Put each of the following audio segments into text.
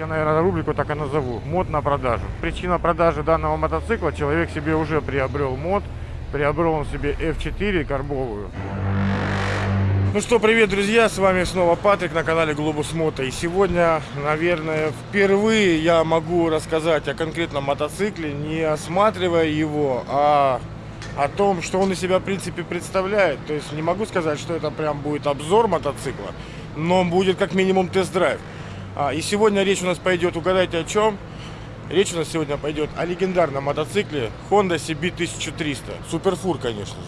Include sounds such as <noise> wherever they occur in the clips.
Я, наверное, рубрику так и назову. Мод на продажу. Причина продажи данного мотоцикла. Человек себе уже приобрел мод. Приобрел он себе F4 карбовую. Ну что, привет, друзья, с вами снова Патрик на канале Глобус Мото. И сегодня, наверное, впервые я могу рассказать о конкретном мотоцикле, не осматривая его, а о том, что он из себя, в принципе, представляет. То есть не могу сказать, что это прям будет обзор мотоцикла, но будет как минимум тест-драйв. А, и сегодня речь у нас пойдет, угадайте о чем? Речь у нас сегодня пойдет о легендарном мотоцикле Honda CB 1300. Суперфур, конечно.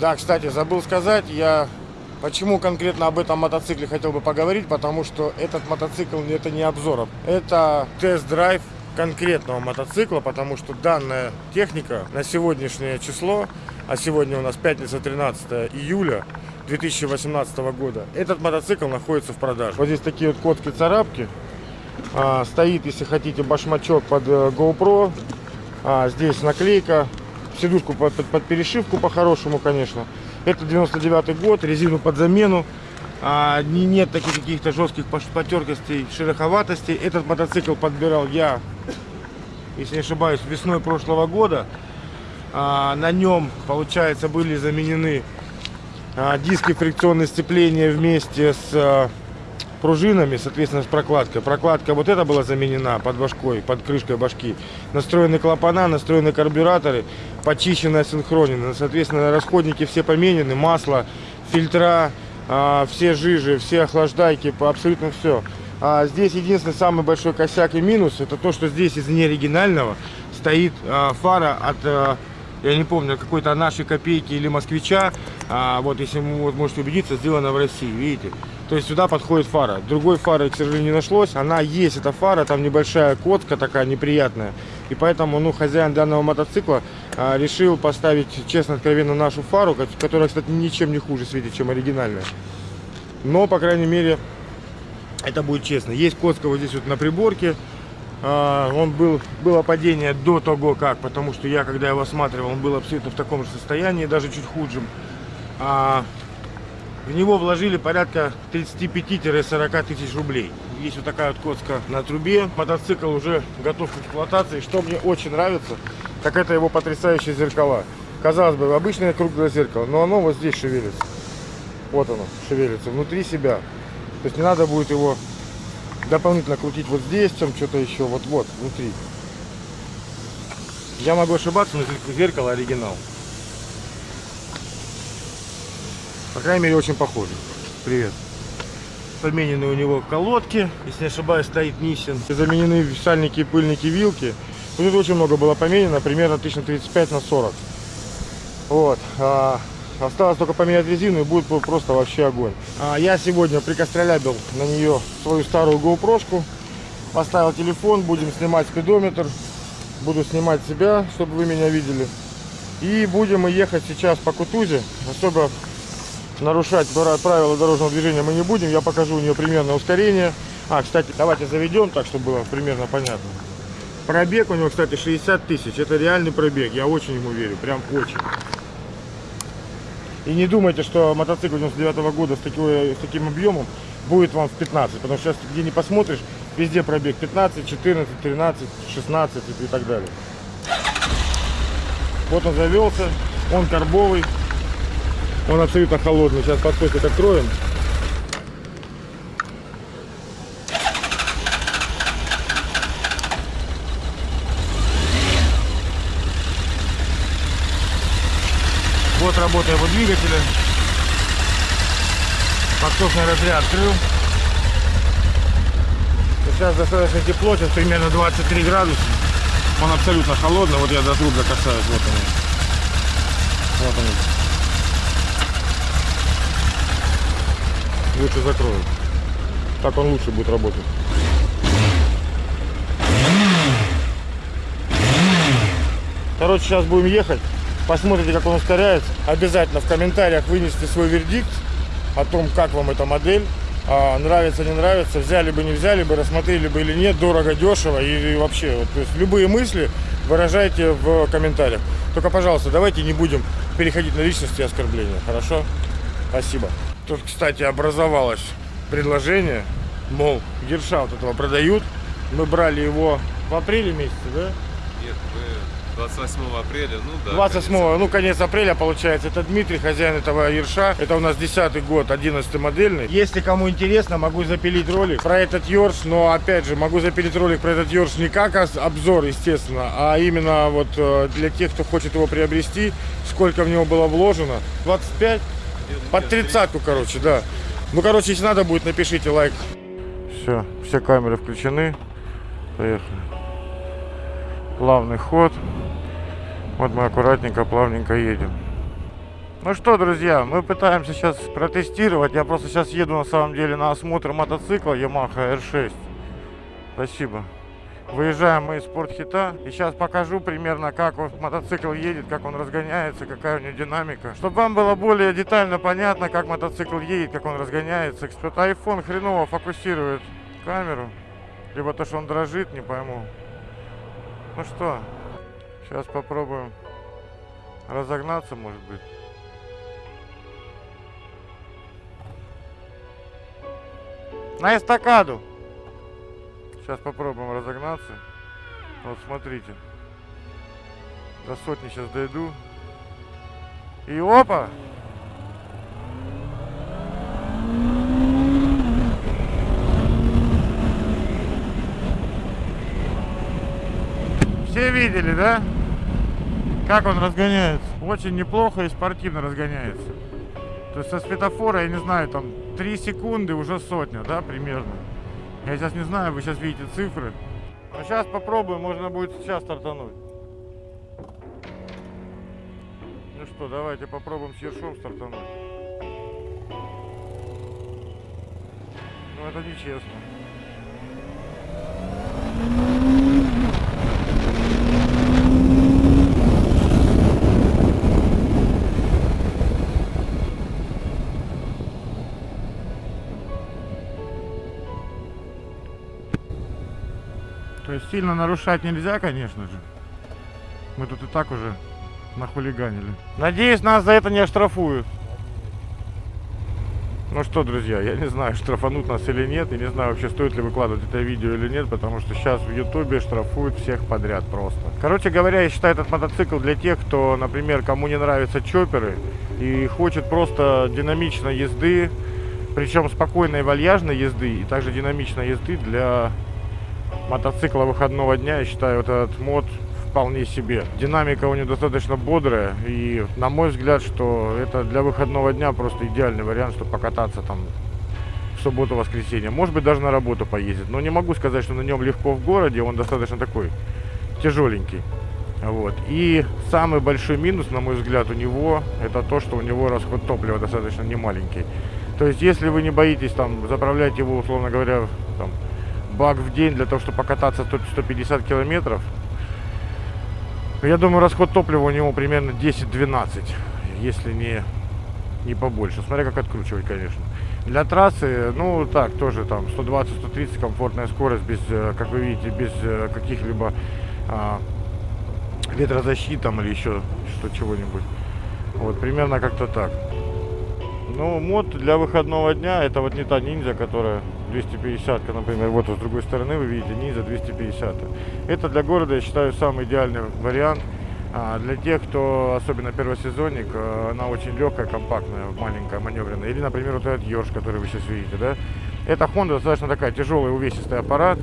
Да, кстати, забыл сказать, я почему конкретно об этом мотоцикле хотел бы поговорить, потому что этот мотоцикл это не обзор, это тест-драйв конкретного мотоцикла, потому что данная техника на сегодняшнее число, а сегодня у нас пятница 13 июля 2018 года, этот мотоцикл находится в продаже. Вот здесь такие вот котки-царапки, а, стоит, если хотите, башмачок под э, GoPro, а, здесь наклейка сидушку под, под, под перешивку по-хорошему, конечно. Это 99 год, резину под замену. А, не, нет таких каких-то жестких потертостей, шероховатостей. Этот мотоцикл подбирал я, если не ошибаюсь, весной прошлого года. А, на нем, получается, были заменены а, диски фрикционные сцепления вместе с а, пружинами, соответственно, с прокладкой. Прокладка вот эта была заменена под башкой, под крышкой башки. Настроены клапана, настроены карбюраторы, почищенная синхронина. Соответственно, расходники все поменены, масло, фильтра, все жижи, все охлаждайки, абсолютно все. А здесь единственный самый большой косяк и минус, это то, что здесь из неоригинального стоит а, фара от а, я не помню, какой-то нашей копейки или москвича, а, вот если вы вот, можете убедиться, сделано в России, видите. То есть сюда подходит фара. Другой фары, к сожалению, не нашлось. Она есть, эта фара, там небольшая котка такая неприятная. И поэтому, ну, хозяин данного мотоцикла а, решил поставить, честно, откровенно, нашу фару, которая, кстати, ничем не хуже светит, чем оригинальная. Но, по крайней мере, это будет честно. Есть котка вот здесь вот на приборке. А, он был, было падение до того как, потому что я, когда его осматривал, он был абсолютно в таком же состоянии, даже чуть худшем. А, в него вложили порядка 35-40 тысяч рублей. Есть вот такая вот коцка на трубе. Мотоцикл уже готов к эксплуатации. Что мне очень нравится, так это его потрясающие зеркала. Казалось бы, обычное круглое зеркало, но оно вот здесь шевелится. Вот оно шевелится, внутри себя. То есть не надо будет его дополнительно крутить вот здесь, чем что-то еще, вот-вот, внутри. Я могу ошибаться, но зеркало оригинал. По крайней мере, очень похоже. Привет. Поменены у него колодки, если не ошибаюсь, стоит Нисин. Заменены сальники, пыльники, вилки. Тут очень много было поменено, примерно 1035 на 40. Вот. Осталось только поменять резину и будет просто вообще огонь. А я сегодня прикостролябил на нее свою старую GoPro. Поставил телефон, будем снимать спидометр. Буду снимать себя, чтобы вы меня видели. И будем мы ехать сейчас по Кутузе. Особо нарушать правила дорожного движения мы не будем. Я покажу у нее примерное ускорение. А, кстати, давайте заведем так, чтобы было примерно понятно. Пробег у него, кстати, 60 тысяч. Это реальный пробег. Я очень ему верю. Прям очень. И не думайте, что мотоцикл 99 -го года с, такой, с таким объемом будет вам в 15. Потому что сейчас где не посмотришь, везде пробег 15, 14, 13, 16 и так далее. Вот он завелся, он карбовый, он абсолютно холодный. Сейчас подсосик откроем. Вот работа его двигателя. Подсосный разряд открыл. Сейчас достаточно тепло, сейчас примерно 23 градуса. Он абсолютно холодный. Вот я до труб касаюсь. Вот он. Вот он. Лучше закрою. Так он лучше будет работать. Короче, сейчас будем ехать посмотрите, как он ускоряется. Обязательно в комментариях вынести свой вердикт о том, как вам эта модель. А, нравится, не нравится, взяли бы, не взяли бы, рассмотрели бы или нет, дорого, дешево и, вообще, вот, то есть любые мысли выражайте в комментариях. Только, пожалуйста, давайте не будем переходить на личности и оскорбления, хорошо? Спасибо. Тут, кстати, образовалось предложение, мол, Герша вот этого продают. Мы брали его в апреле месяце, да? Нет, 28 апреля, ну да. 28, конец. ну конец апреля получается. Это Дмитрий, хозяин этого Ерша. Это у нас 10 год, 11 модельный. Если кому интересно, могу запилить ролик про этот Ерш. Но опять же, могу запилить ролик про этот Ерш не как обзор, естественно, а именно вот э, для тех, кто хочет его приобрести, сколько в него было вложено. 25? Под тридцатку, короче, да. Ну, короче, если надо будет, напишите лайк. Все, все камеры включены. Поехали. Плавный ход. Вот мы аккуратненько, плавненько едем. Ну что, друзья, мы пытаемся сейчас протестировать. Я просто сейчас еду на самом деле на осмотр мотоцикла Yamaha R6. Спасибо. Выезжаем мы из спортхита. И сейчас покажу примерно, как вот мотоцикл едет, как он разгоняется, какая у него динамика. Чтобы вам было более детально понятно, как мотоцикл едет, как он разгоняется. Что-то iPhone хреново фокусирует камеру. Либо то, что он дрожит, не пойму. Ну что, сейчас попробуем разогнаться, может быть. На эстакаду. Сейчас попробуем разогнаться. Вот смотрите. До сотни сейчас дойду. И опа! Все видели, да? Как он разгоняется? Очень неплохо и спортивно разгоняется. То есть со светофора, я не знаю, там 3 секунды уже сотня, да, примерно. Я сейчас не знаю, вы сейчас видите цифры. Но сейчас попробуем, можно будет сейчас стартануть. Ну что, давайте попробуем с ершом стартануть. Ну это нечестно. Сильно нарушать нельзя, конечно же. Мы тут и так уже нахулиганили. Надеюсь, нас за это не оштрафуют. Ну что, друзья, я не знаю, штрафанут нас или нет. Я не знаю, вообще стоит ли выкладывать это видео или нет, потому что сейчас в Ютубе штрафуют всех подряд просто. Короче говоря, я считаю этот мотоцикл для тех, кто, например, кому не нравятся чоперы и хочет просто динамичной езды, причем спокойной вальяжной езды и также динамичной езды для мотоцикла выходного дня, я считаю, вот этот мод вполне себе. Динамика у него достаточно бодрая, и на мой взгляд, что это для выходного дня просто идеальный вариант, чтобы покататься там в субботу-воскресенье. Может быть, даже на работу поездить. Но не могу сказать, что на нем легко в городе, он достаточно такой тяжеленький. Вот. И самый большой минус, на мой взгляд, у него, это то, что у него расход топлива достаточно немаленький. То есть, если вы не боитесь там заправлять его, условно говоря, там, бак в день для того, чтобы покататься 100 150 километров, я думаю, расход топлива у него примерно 10-12, если не, не побольше. Смотря как откручивать, конечно. Для трассы, ну так, тоже там 120-130 комфортная скорость, без, э, как вы видите, без э, каких-либо а, ветрозащит там или еще что чего-нибудь. Вот, примерно как-то так. Ну, мод для выходного дня, это вот не та ниндзя, которая 250, например, вот с другой стороны вы видите, ниндзя 250. Это для города, я считаю, самый идеальный вариант. А для тех, кто, особенно первосезонник, э, она очень легкая, компактная, маленькая, маневренная. Или, например, вот этот Йорш, который вы сейчас видите, да? Эта Honda достаточно такая тяжелый, увесистый аппарат.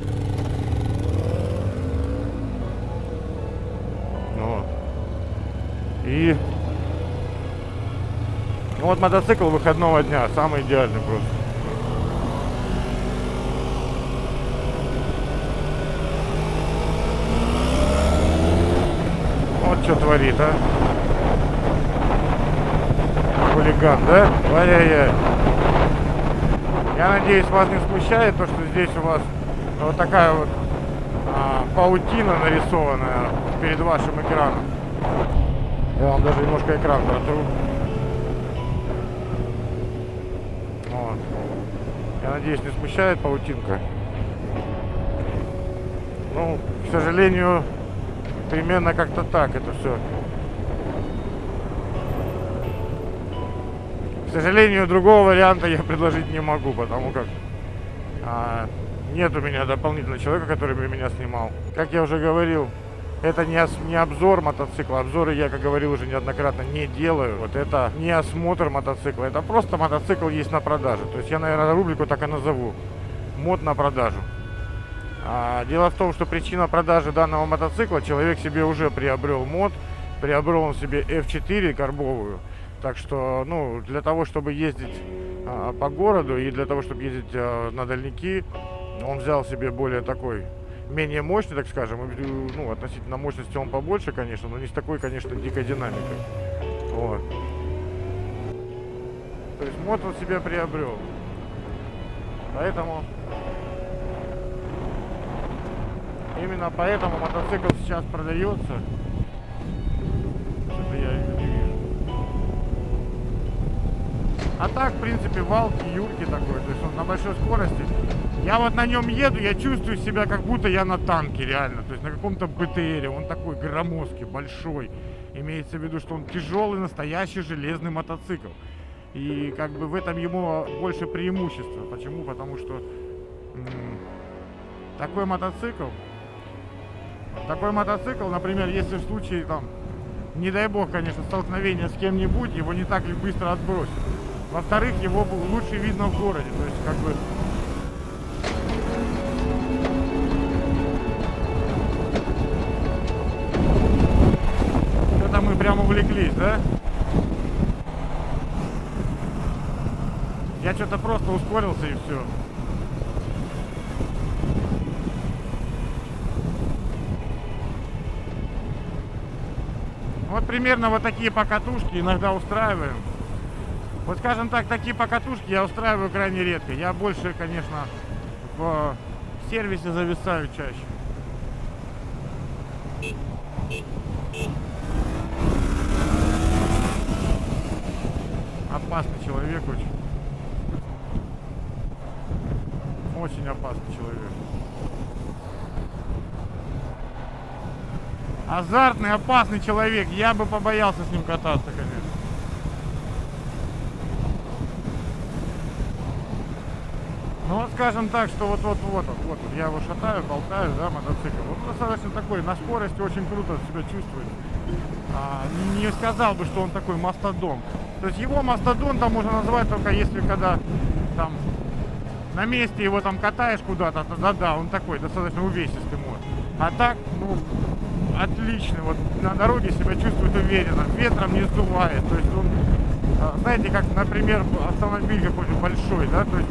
Вот. И ну вот мотоцикл выходного дня, самый идеальный просто. Вот что творит, а. Хулиган, да? Ай-яй-яй. Я надеюсь, вас не смущает то, что здесь у вас вот такая вот а, паутина нарисованная перед вашим экраном. Я вам даже немножко экран протру. Вот. Я надеюсь, не смущает паутинка. Ну, к сожалению, примерно как-то так это все. К сожалению, другого варианта я предложить не могу, потому как а, нет у меня дополнительного человека, который бы меня снимал. Как я уже говорил, это не, не обзор мотоцикла. Обзоры я, как говорил уже неоднократно, не делаю. Вот это не осмотр мотоцикла. Это просто мотоцикл есть на продаже. То есть я, наверное, рубрику так и назову. Мод на продажу. А, дело в том, что причина продажи данного мотоцикла, человек себе уже приобрел мод. Приобрел он себе F4 карбовую. Так что, ну, для того, чтобы ездить а, по городу и для того, чтобы ездить а, на дальники, он взял себе более такой менее мощный, так скажем. Ну, относительно мощности он побольше, конечно, но не с такой, конечно, дикой динамикой. Вот. То есть мод он себя приобрел. Поэтому... Именно поэтому мотоцикл сейчас продается. Что-то я вижу. А так, в принципе, валки, юрки такой. То есть он на большой скорости я вот на нем еду, я чувствую себя, как будто я на танке, реально. То есть на каком-то БТРе. Он такой громоздкий, большой. Имеется в виду, что он тяжелый, настоящий железный мотоцикл. И как бы в этом ему больше преимущества. Почему? Потому что такой мотоцикл, такой мотоцикл, например, если в случае там, не дай бог, конечно, столкновения с кем-нибудь, его не так ли быстро отбросит. Во-вторых, его лучше видно в городе. То есть, как бы, прям увлеклись, да? Я что-то просто ускорился и все. Вот примерно вот такие покатушки иногда устраиваем. Вот скажем так, такие покатушки я устраиваю крайне редко. Я больше, конечно, в сервисе зависаю чаще. опасный человек очень. Очень опасный человек. Азартный, опасный человек. Я бы побоялся с ним кататься, конечно. Ну вот скажем так, что вот вот я его шатаю, болтаю, да, мотоцикл. Вот достаточно такой, на скорости очень круто себя чувствует. А, не сказал бы, что он такой мастодон. То есть его мастодонтом можно назвать только если когда там на месте его там катаешь куда-то, да-да, он такой достаточно увесистый мод. А так, ну, отличный, вот на дороге себя чувствует уверенно, ветром не сдувает, то есть он, а, знаете, как, например, автомобиль какой-то большой, да, то есть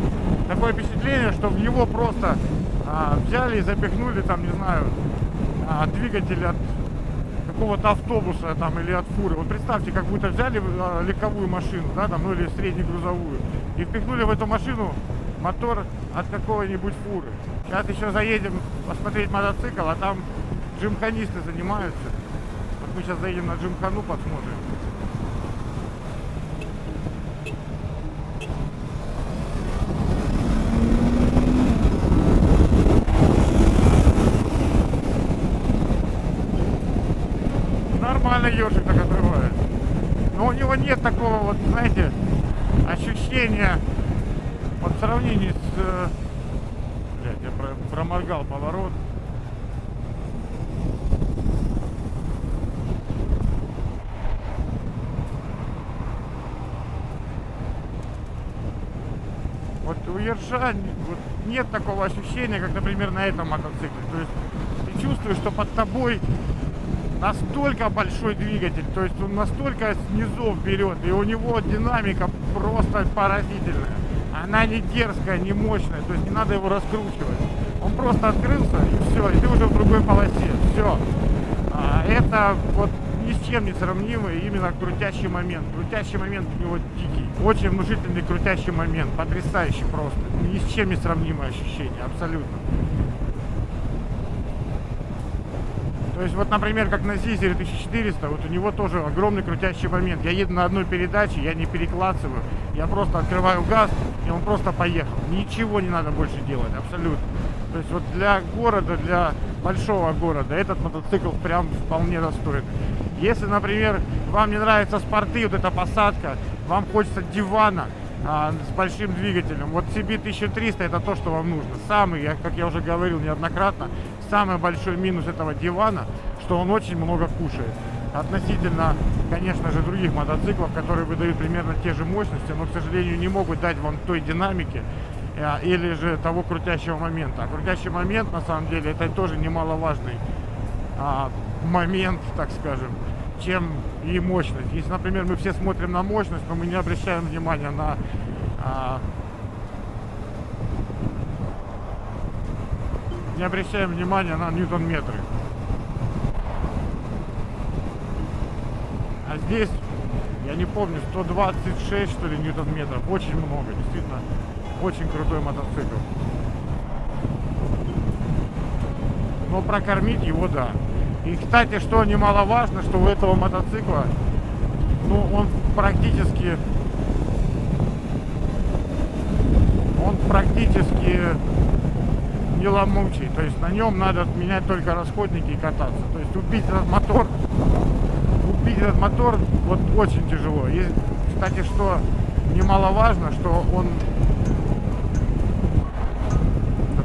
такое впечатление, что в него просто а, взяли и запихнули там, не знаю, а, двигатель от какого-то автобуса там или от фуры. Вот представьте, как будто взяли а, легковую машину, да, там, ну или среднегрузовую, и впихнули в эту машину мотор от какого-нибудь фуры. Сейчас еще заедем посмотреть мотоцикл, а там джимханисты занимаются. Вот мы сейчас заедем на джимхану, посмотрим. нормально ежик так отрывает. Но у него нет такого вот, знаете, ощущения вот в сравнении с... Э, блядь, я проморгал поворот. Ержа вот, нет такого ощущения, как, например, на этом мотоцикле. То есть ты чувствуешь, что под тобой настолько большой двигатель, то есть он настолько снизу берет, и у него динамика просто поразительная. Она не дерзкая, не мощная, то есть не надо его раскручивать. Он просто открылся, и все, и ты уже в другой полосе, все. А, это вот ни с чем не сравнимый именно крутящий момент. Крутящий момент у него дикий. Очень внушительный крутящий момент. Потрясающий просто. Ни с чем не сравнимое ощущение, абсолютно. То есть вот, например, как на Зизере 1400, вот у него тоже огромный крутящий момент. Я еду на одной передаче, я не переклацываю, я просто открываю газ, и он просто поехал. Ничего не надо больше делать, абсолютно. То есть вот для города, для большого города, этот мотоцикл прям вполне достойный. Если, например, вам не нравятся спорты, вот эта посадка, вам хочется дивана а, с большим двигателем, вот CB 1300 это то, что вам нужно. Самый, я, как я уже говорил неоднократно, самый большой минус этого дивана, что он очень много кушает. Относительно, конечно же, других мотоциклов, которые выдают примерно те же мощности, но, к сожалению, не могут дать вам той динамики, а, или же того крутящего момента. А крутящий момент, на самом деле, это тоже немаловажный а, момент, так скажем, чем и мощность. Если, например, мы все смотрим на мощность, но мы не обращаем внимания на а, не обращаем внимания на ньютон-метры. А здесь, я не помню, 126 что ли ньютон-метров. Очень много, действительно, очень крутой мотоцикл. Но прокормить его, да. И, кстати, что немаловажно, что у этого мотоцикла, ну, он практически, он практически не ломучий. То есть на нем надо менять только расходники и кататься. То есть убить этот мотор, убить этот мотор вот очень тяжело. И, кстати, что немаловажно, что он...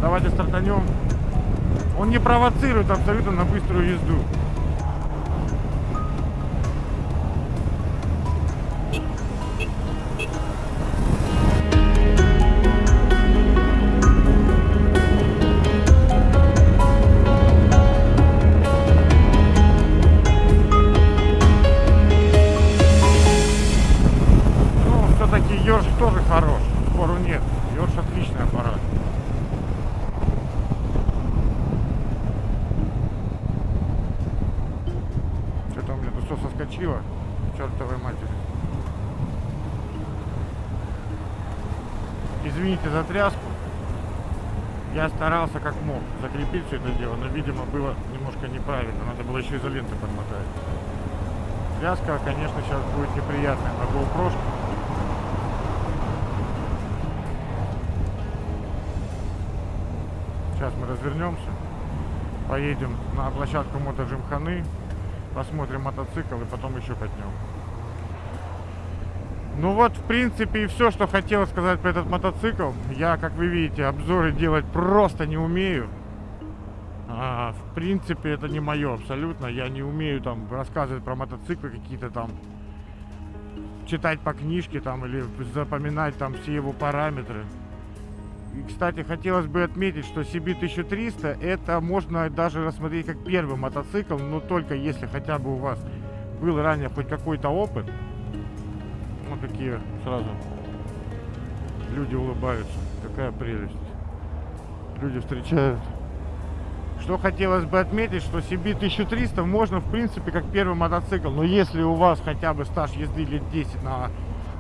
Давайте стартанем. Он не провоцирует абсолютно на быструю езду. Извините за тряску. Я старался как мог закрепить все это дело, но, видимо, было немножко неправильно. Надо было еще изоленты подмотать. Тряска, конечно, сейчас будет неприятная на GoPro. Сейчас мы развернемся, поедем на площадку мотоджимханы, посмотрим мотоцикл и потом еще катнем. Ну вот, в принципе, и все, что хотел сказать про этот мотоцикл. Я, как вы видите, обзоры делать просто не умею. А, в принципе, это не мое абсолютно. Я не умею там рассказывать про мотоциклы какие-то там, читать по книжке там или запоминать там все его параметры. И, кстати, хотелось бы отметить, что CB1300 это можно даже рассмотреть как первый мотоцикл, но только если хотя бы у вас был ранее хоть какой-то опыт. Вот такие сразу люди улыбаются. Какая прелесть. Люди встречают. Что хотелось бы отметить, что CB1300 можно в принципе как первый мотоцикл, но если у вас хотя бы стаж езды лет 10 на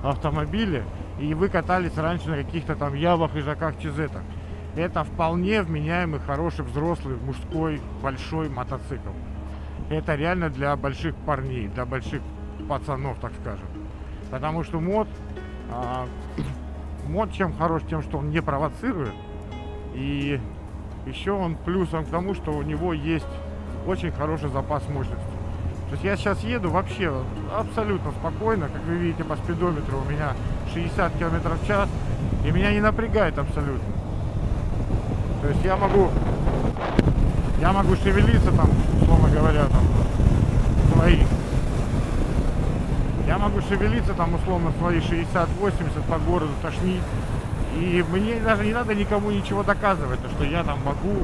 автомобиле, и вы катались раньше на каких-то там явах, ижаках, чизетах, это вполне вменяемый, хороший, взрослый, мужской, большой мотоцикл. Это реально для больших парней, для больших пацанов, так скажем. Потому что мод, а, <coughs> мод чем хорош, тем, что он не провоцирует. И еще он плюсом к тому, что у него есть очень хороший запас мощности. То есть я сейчас еду вообще абсолютно спокойно. Как вы видите по спидометру у меня 60 км в час. И меня не напрягает абсолютно. То есть я могу, я могу шевелиться там, условно говоря, там, свои. Я могу шевелиться там, условно, свои 60-80 по городу, тошнить. И мне даже не надо никому ничего доказывать, то, что я там могу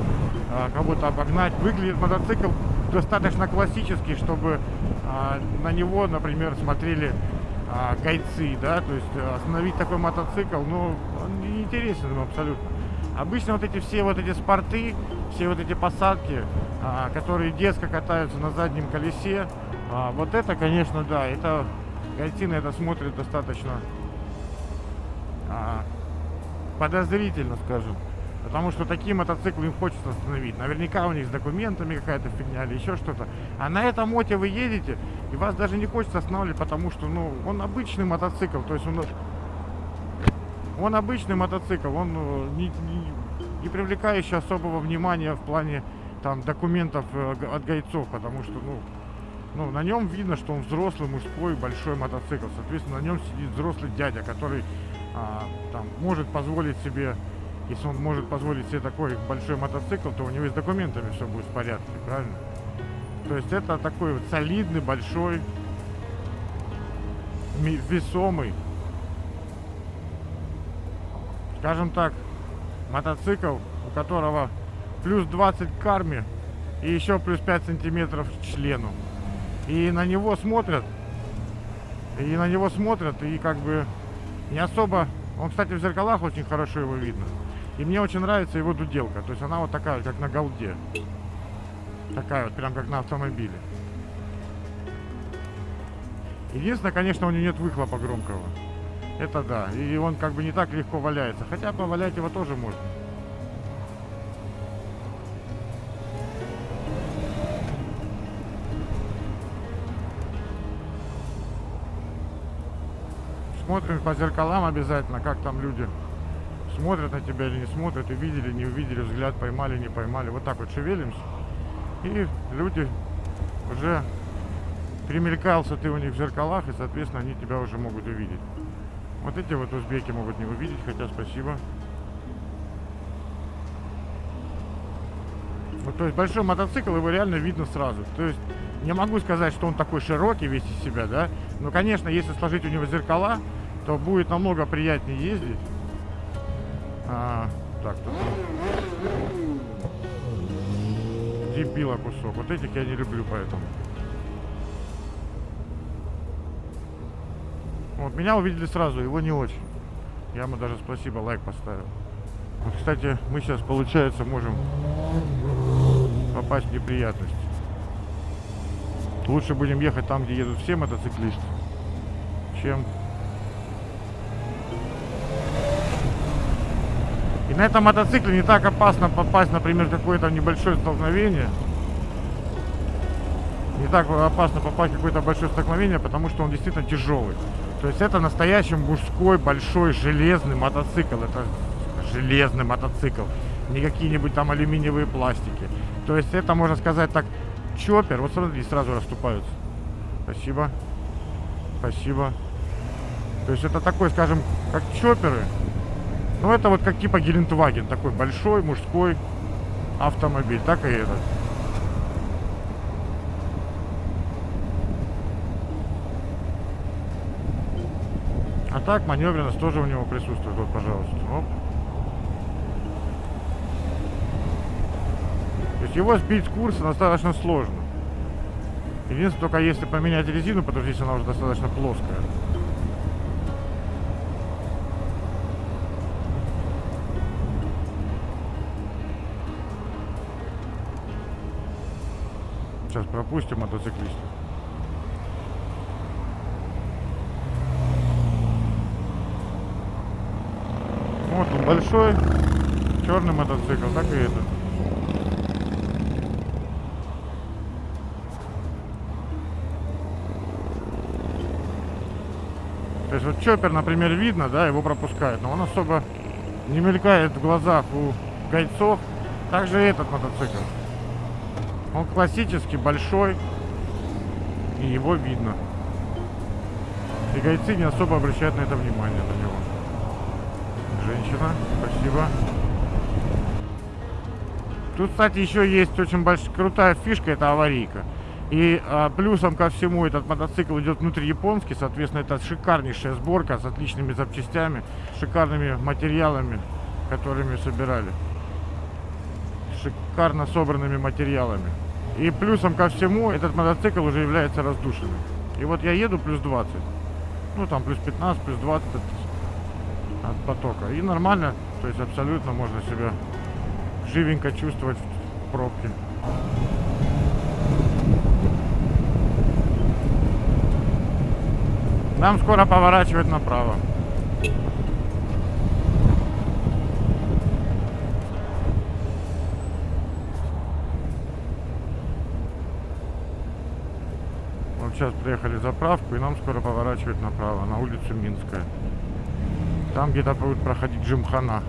а, кого-то обогнать. Выглядит мотоцикл достаточно классический, чтобы а, на него, например, смотрели а, гайцы, да, то есть остановить такой мотоцикл, ну, он не интересен абсолютно. Обычно вот эти все вот эти спорты, все вот эти посадки, а, которые детско катаются на заднем колесе, а, вот это, конечно, да, это гайцы на это смотрят достаточно а, подозрительно, скажем. Потому что такие мотоциклы им хочется остановить. Наверняка у них с документами какая-то фигня или еще что-то. А на этом моте вы едете, и вас даже не хочется останавливать, потому что, ну, он обычный мотоцикл. То есть он, он обычный мотоцикл, он э, не, не, не привлекающий особого внимания в плане там документов э, от гайцов, потому что, ну, ну, на нем видно, что он взрослый, мужской, большой мотоцикл. Соответственно, на нем сидит взрослый дядя, который а, там может позволить себе, если он может позволить себе такой большой мотоцикл, то у него и с документами все будет в порядке, правильно? То есть это такой вот солидный, большой, весомый, скажем так, мотоцикл, у которого плюс 20 к карме и еще плюс 5 сантиметров к члену. И на него смотрят, и на него смотрят, и как бы не особо... Он, кстати, в зеркалах очень хорошо его видно. И мне очень нравится его дуделка. То есть она вот такая, как на голде. Такая вот, прям как на автомобиле. Единственное, конечно, у него нет выхлопа громкого. Это да. И он как бы не так легко валяется. Хотя повалять его тоже можно. Смотрим по зеркалам обязательно, как там люди смотрят на тебя или не смотрят, увидели, не увидели, взгляд поймали, не поймали. Вот так вот шевелимся. И люди уже примелькался ты у них в зеркалах, и, соответственно, они тебя уже могут увидеть. Вот эти вот узбеки могут не увидеть, хотя спасибо. Вот, то есть большой мотоцикл, его реально видно сразу. То есть не могу сказать, что он такой широкий весь из себя, да. Но, конечно, если сложить у него зеркала, то будет намного приятнее ездить. А, так, тут дебила кусок. Вот этих я не люблю, поэтому. Вот меня увидели сразу, его не очень. Я ему даже спасибо, лайк поставил. Вот, кстати, мы сейчас, получается, можем попасть в неприятности. Лучше будем ехать там, где едут все мотоциклисты, чем... И на этом мотоцикле не так опасно попасть, например, какое-то небольшое столкновение. Не так опасно попасть в какое-то большое столкновение, потому что он действительно тяжелый. То есть это настоящий мужской, большой, железный мотоцикл. Это железный мотоцикл. Не какие-нибудь там алюминиевые пластики. То есть это, можно сказать так, чоппер. Вот смотри, сразу расступаются. Спасибо. Спасибо. То есть это такой, скажем, как чопперы. Ну это вот как типа Гелендваген. Такой большой, мужской автомобиль. Так и этот. А так маневренность тоже у него присутствует. Вот, пожалуйста. Оп. То есть его сбить с курса достаточно сложно. Единственное, только если поменять резину, потому что здесь она уже достаточно плоская. Сейчас пропустим мотоциклиста. Вот он большой, черный мотоцикл, так и этот. Есть вот чоппер, например, видно, да, его пропускают, но он особо не мелькает в глазах у гайцов. Также этот мотоцикл. Он классический, большой, и его видно. И гайцы не особо обращают на это внимание, на него. Женщина, спасибо. Тут, кстати, еще есть очень большая, крутая фишка, это аварийка. И а, плюсом ко всему этот мотоцикл идет внутри японский, соответственно, это шикарнейшая сборка с отличными запчастями, шикарными материалами, которыми собирали. Шикарно собранными материалами. И плюсом ко всему этот мотоцикл уже является раздушенным. И вот я еду плюс 20. Ну там плюс 15, плюс 20 от, от потока. И нормально, то есть абсолютно можно себя живенько чувствовать в пробке. Нам скоро поворачивать направо. Вот сейчас приехали в заправку, и нам скоро поворачивать направо, на улицу Минская. Там где-то будет проходить Джимхана.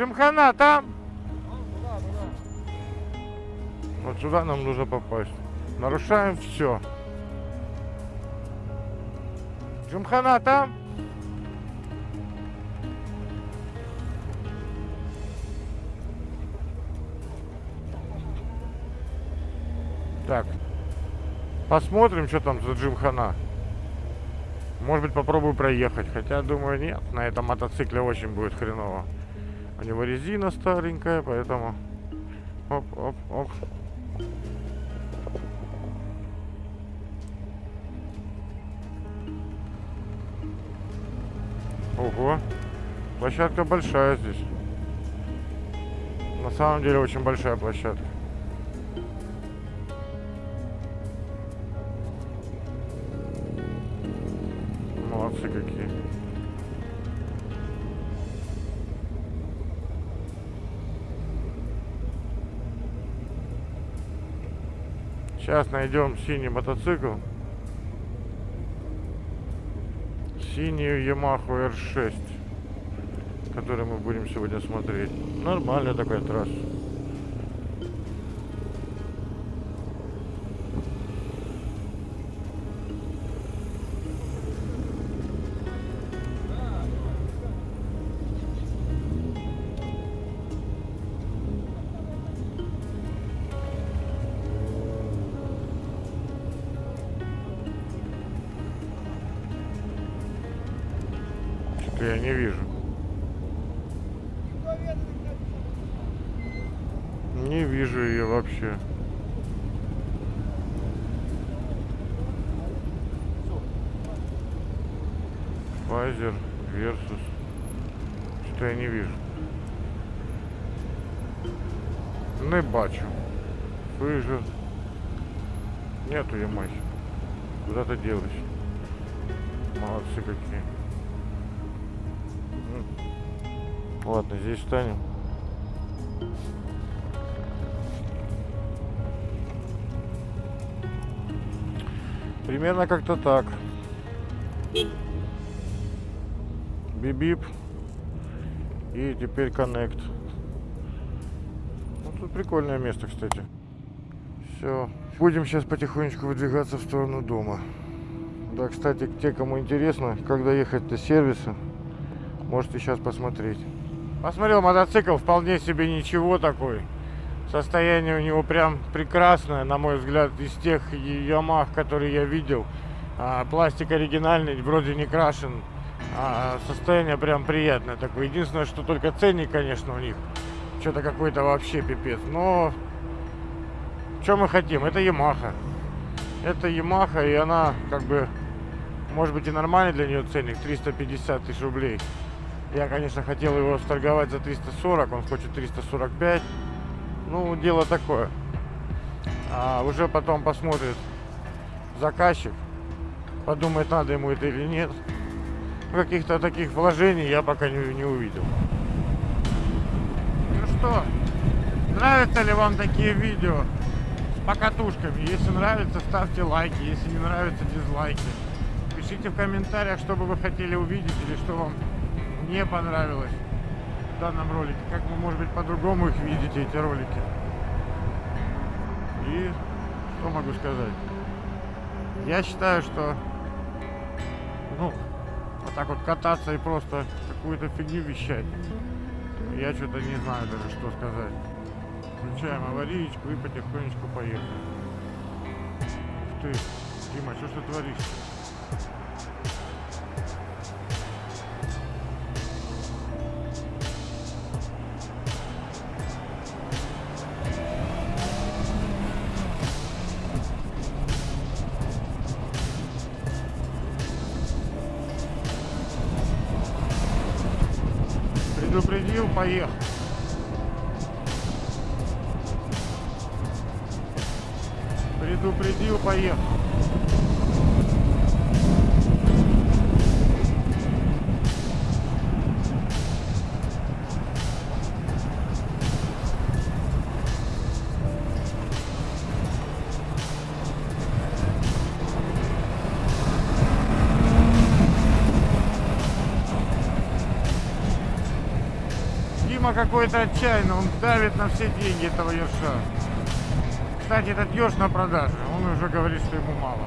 Джимхана там? Вот сюда нам нужно попасть. Нарушаем все. Джимхана там? Так. Посмотрим, что там за Джимхана. Может быть, попробую проехать. Хотя, думаю, нет. На этом мотоцикле очень будет хреново. У него резина старенькая, поэтому... Оп, оп, оп. Ого. Площадка большая здесь. На самом деле очень большая площадка. Сейчас найдем синий мотоцикл. Синюю Yamaha R6, который мы будем сегодня смотреть. Нормальная такая трасса. Делась? Молодцы какие. Ладно, здесь встанем. Примерно как-то так. Бибип. И теперь коннект. Ну, тут прикольное место, кстати. Все. Будем сейчас потихонечку выдвигаться в сторону дома. Да, кстати, те, кому интересно, когда ехать до сервиса, можете сейчас посмотреть. Посмотрел мотоцикл, вполне себе ничего такой. Состояние у него прям прекрасное, на мой взгляд, из тех Ямах, которые я видел. А, пластик оригинальный, вроде не крашен. А, состояние прям приятное такое. Единственное, что только ценник, конечно, у них. Что-то какой-то вообще пипец. Но что мы хотим? Это Ямаха. Это Ямаха, и она как бы, может быть и нормальный для нее ценник, 350 тысяч рублей. Я, конечно, хотел его сторговать за 340, он хочет 345. Ну, дело такое. А уже потом посмотрит заказчик, подумает, надо ему это или нет. Каких-то таких вложений я пока не, не увидел. Ну что, нравятся ли вам такие видео с покатушками? Если нравится, ставьте лайки, если не нравится, дизлайки. Пишите в комментариях, что бы вы хотели увидеть или что вам не понравилось в данном ролике. Как вы, может быть, по-другому их видите, эти ролики. И что могу сказать? Я считаю, что ну, вот так вот кататься и просто какую-то фигню вещать. Я что-то не знаю даже, что сказать. Включаем аварийку и потихонечку поехали. Ух ты, Дима, что ж ты творишь? Предупредил, поехал. Предупредил, поехал. Видимо, какой-то отчаянный. Он давит на все деньги этого ерша. Кстати, этот ерш на продаже. Он уже говорит, что ему мало.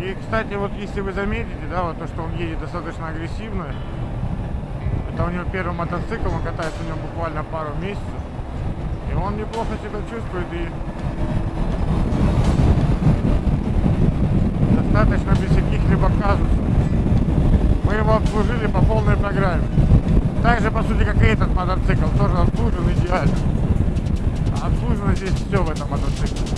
И, кстати, вот если вы заметите, да, вот то, что он едет достаточно агрессивно, это у него первый мотоцикл, он катается у него буквально пару месяцев. И он неплохо себя чувствует и достаточно без каких-либо казусов. Мы его обслужили по полной программе. Так же, по сути, как и этот мотоцикл, тоже обслужен идеально. Обслужено здесь все в этом мотоцикле.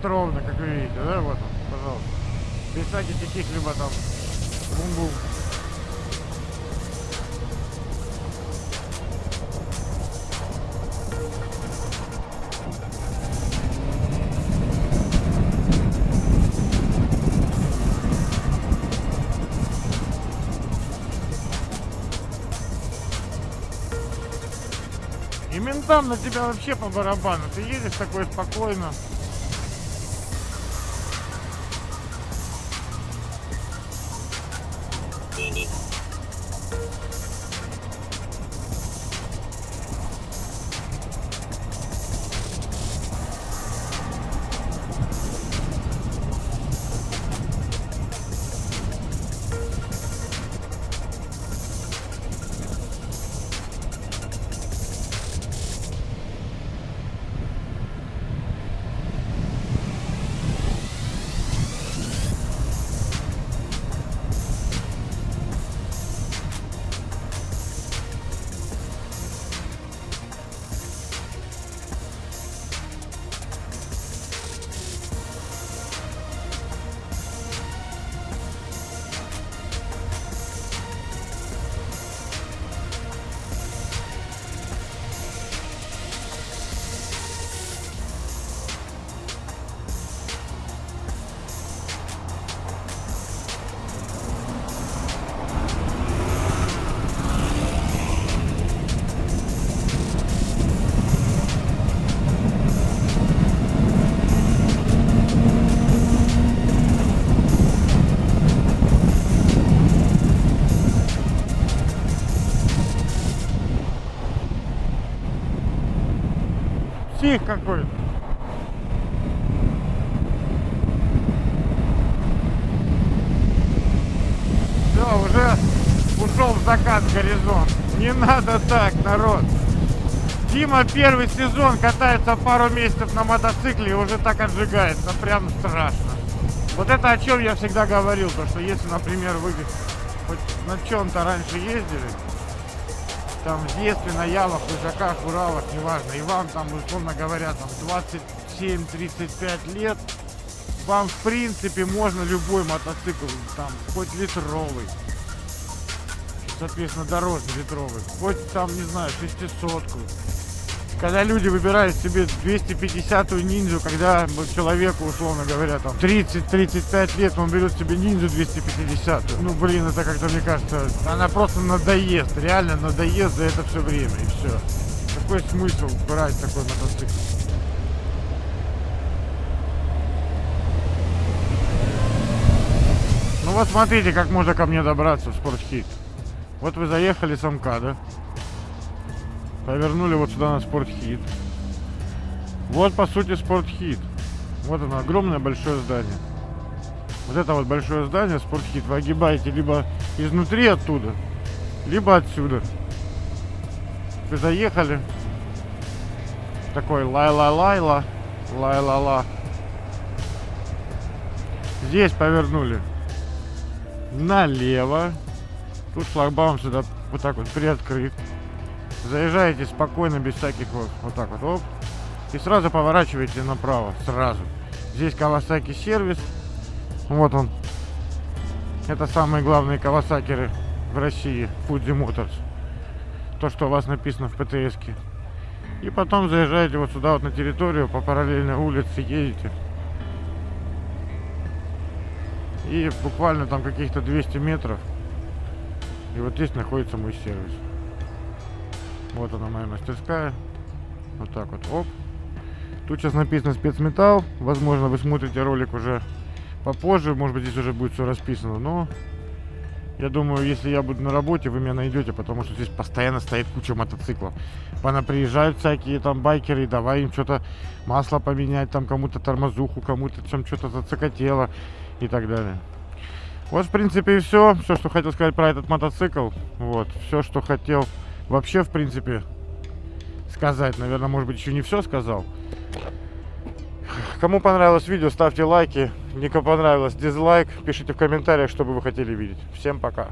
Едет ровно, как вы видите, да? Вот он, пожалуйста. Без всяких каких-либо там бум-бум. И ментам на тебя вообще по барабану. Ты едешь такой спокойно. Псих какой-то. Все, уже ушел в закат горизонт. Не надо так, народ. Дима первый сезон катается пару месяцев на мотоцикле и уже так отжигается. Прям страшно. Вот это о чем я всегда говорил, то что если, например, вы хоть на чем-то раньше ездили, там в детстве на ялах, лыжаках, уралах, неважно, и вам там, условно говоря, там 27-35 лет, вам в принципе можно любой мотоцикл, там, хоть литровый, соответственно, дорожный литровый, хоть там, не знаю, шестисотку. Когда люди выбирают себе 250-ю ниндзю, когда человеку, условно говоря, там 30-35 лет, он берет себе ниндзю 250 Ну, блин, это как-то, мне кажется, она просто надоест, реально надоест за это все время, и все. Какой смысл брать такой мотоцикл? Ну вот смотрите, как можно ко мне добраться в спортхит. Вот вы заехали с МКАДа. Повернули вот сюда на спортхит. Вот по сути спортхит. Вот оно, огромное большое здание. Вот это вот большое здание, спортхит, вы огибаете либо изнутри оттуда, либо отсюда. Вы заехали. Такой лай-ла-лайла, лай-ла-ла. Здесь повернули налево. Тут шлагбаум сюда вот так вот приоткрыт. Заезжаете спокойно, без всяких вот, вот так вот, оп. и сразу поворачиваете направо, сразу. Здесь Kawasaki сервис, вот он. Это самые главные Кавасакеры в России, Fuji Motors. То, что у вас написано в птс -ке. И потом заезжаете вот сюда вот на территорию, по параллельной улице едете. И буквально там каких-то 200 метров. И вот здесь находится мой сервис. Вот она моя мастерская. Вот так вот. Оп. Тут сейчас написано спецметалл. Возможно, вы смотрите ролик уже попозже. Может быть, здесь уже будет все расписано. Но я думаю, если я буду на работе, вы меня найдете, потому что здесь постоянно стоит куча мотоциклов. Пона приезжают всякие там байкеры, давай им что-то масло поменять, там кому-то тормозуху, кому-то чем что-то зацикотело и так далее. Вот, в принципе, и все. Все, что хотел сказать про этот мотоцикл. Вот, все, что хотел вообще, в принципе, сказать. Наверное, может быть, еще не все сказал. Кому понравилось видео, ставьте лайки. Никому понравилось, дизлайк. Пишите в комментариях, что бы вы хотели видеть. Всем пока.